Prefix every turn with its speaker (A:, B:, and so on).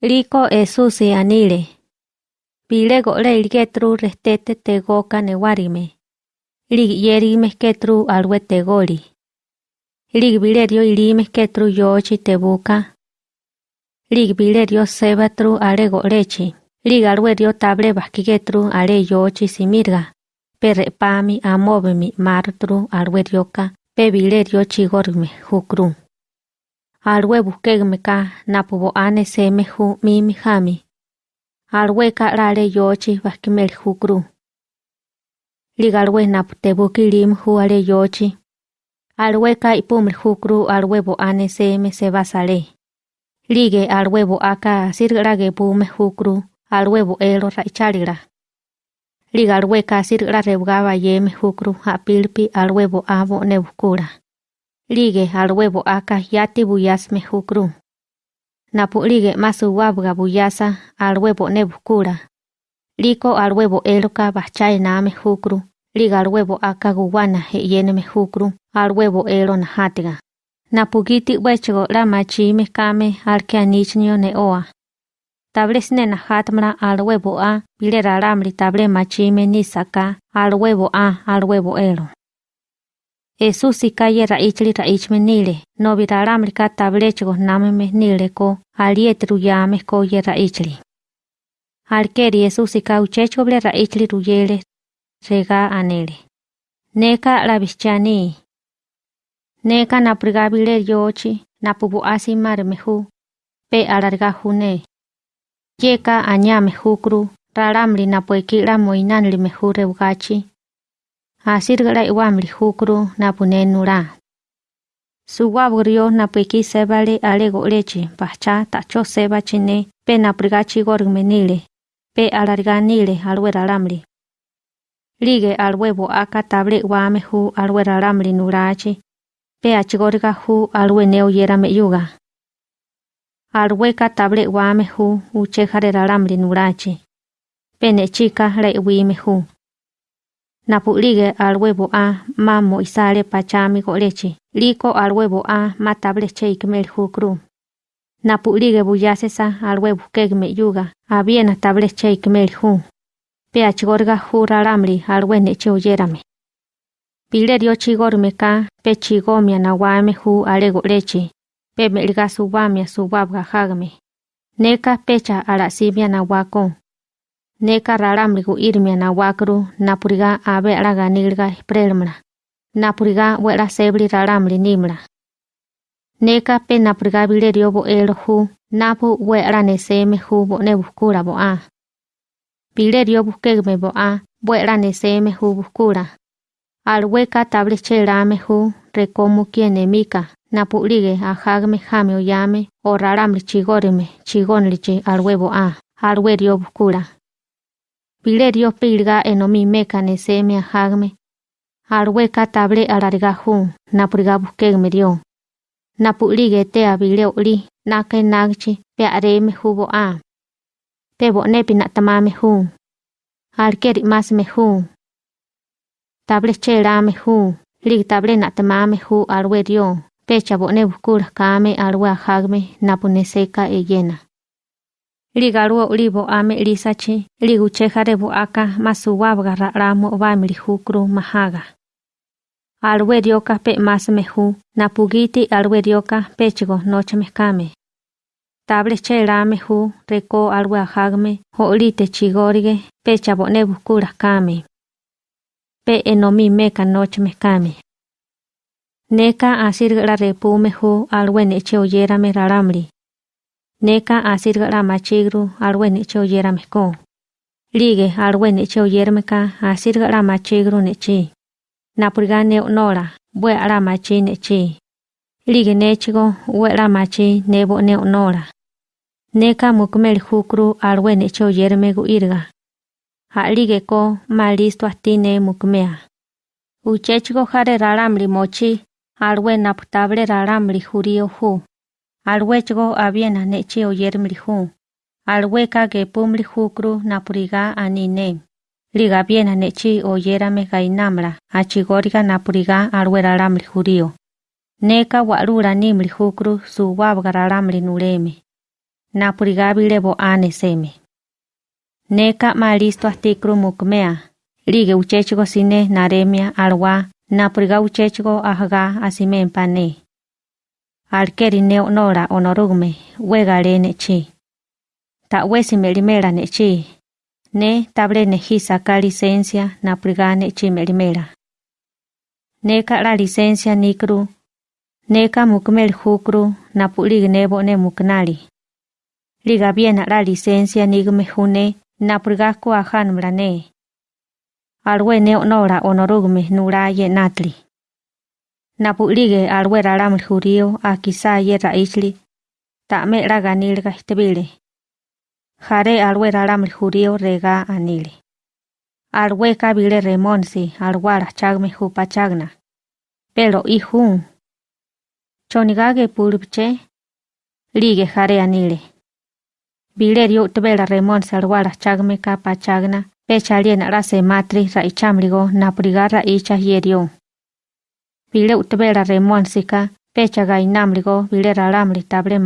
A: Anile. Pile gole ilgetru restete tegoka newarime. Lig yerime ketru alwe tegoli. Lig bilerio ilime ketru yochi tebuka. Lig bilerio sebatru ale golechi. Lig alwe dio table baskigetru ale yochi simirga. Perre pami amobemi martru alwe dioka pe bilerio chigorme hukru. Alwe buskegmeka napubo ane semehu mimi hami. Alwe ka lale yochi baskimel hukru. Ligalwe naputebuki lim hu ale yochi. Alwe ka ipumel hukru alwe bo ane seme se basale. Lige alwe bo aka sirgrage pume hukru alwe bo elo raichalira. Liga alwe ka sirgra rebgaba yeme hukru apilpi alwe bo abo nebukura. Lige alwe bo aka yati buyasme hukru. Napu lige masu wabga buyasa alwe bo nebukura. Liko alwe bo eloka bachai name hukru. Liga alwe bo aka guwana yeneme hukru alwe bo elo na hatiga. Napugiti wechgo la machime kame alke anichnio ne oa. Table sne na hatmra alwe bo a bile raramri table machime ni saka alwe bo a alwe bo elo. Esusi kaye raichli raichme nile, no viraramri ka tablechgo nameme nile ko aliet ruyame ko ye raichli. Alkeri Esusi ka uchechgo ble raichli ruyele rega anele. Neka la bichani. Neka na prigabile yochi na pubu asi mare mehu. Pe alarga june. Yeka anyame hukru raramli na puekila moinanli mehu reugachi. hasil gelai wam lihukru na punenura. Suwa burio na piki sebali ale goleci, pahca takco seba cine, pe na prigaci pe alarga nile. Lige alwe bo aka tablik wamehu alwe ramli nuraci, pe acigorga hu alwe neo yera me yuga. Alwe ka tablik wamehu uche hare ramli nuraci, pe. Napu lige alwebo a ma mo isale pachami golechi. Liko alwebo a ma table cheikmel hu kru. Napu lige buyasesa alwebo kegme yuga. Abiena table cheikmel hu. Pe achigorga hu raramli alwe neche oyerame. Pilerio chigorme ka pe chigomia na wame hu alego leche. Pe melga subamia subabga hagme. Neka pecha alasibia na wako. Neka raramli gu irmia na wakru napuriga abe alaga nilga prelmra. Napuriga wera sebli raramli nimra. Neka pe napuriga bilerio bo elo hu napu wera neseme hu bo nebukura bo a. Bilerio buskegme bo a wera neseme hu buskura. Alweka table chelame hu rekomu kiene mika napulige a hagme jame oyame o raramli chigorime chigonlichi alwebo a alwerio buskura. Bilerio pilga enomi meka neseme a hagme. Alweka table alariga hu napuriga buskegme dio. Napulige te a bileo li nake nagchi pe areme hubo a. Te bonepi natamame hu. Alkeri mas me hu. Table chelame hu. Lig table natamame hu alwe dio. Pecha bone bukura kame alwe hagme napuneseka e yena. Ligaruo libo ame lisachi, liguche jarebo aka masuwabga ramo bamili hukru mahaga. Alwe dioka pe mas mehu, napugiti alwe dioka pechgo noche mekame. Table chelame hu, reko alwe hagme, holite chigorige, pecha bone. Pe enomi meka noche mekame. Neka asirga repume hu alwe neche raramli. Neka asir gara machigru alwen eche oyera meko. Lige alwen eche oyera meka asir neche. Napurga neo nora, bue ara machi neche. Lige nechigo, ue ara machi nebo neo nora. Neka mukmel hukru alwen eche oyera irga. Ha lige ko malisto atine mukmea. Uchechigo jare raramri mochi, alwen naputable raramri jurio hu. Alwe chigo abiena nechi oyermli hu. Alwe ka gepumli hukru napuriga anine. Liga biena nechi oyerame gainamra, achigoriga napuriga alwe raramli jurio. Neka warura nimli hukru su wabga raramli nureme. napuriga bile bo ane seme. Neka ma listo astikru mukmea, lige uchechigo sine naremia alwa napuriga uchechigo ahga asimen pane. Alkeri nora onorugme, wegale nechi. Ta wesi melimela nechi. Ne table neji saca licencia napuriga nechi melimela. Neka la licencia nikru. Neka mukmel hukru napulig nebo ne muknali. Liga bien la licencia nigme june napuriga ko ahan mrane. Alwe neo nora onorugme nuraye natli. Napulige alwe ralaml jurío a quizá ye raisli. Ta me la ganilga istebile. Jare alwe ralaml jurío rega anile. Alwe kabile remonsi alwara chagme jupachagna. Pero ihun. Chonigage pulpche. Lige jare anile. Bilerio tbela remonsi alwara chagme kapachagna. Pecha liena la se matri ra ichamligo napriga ra icha yerio. bile utbera remuan sika pecha gai namligo bile ralamli tabre.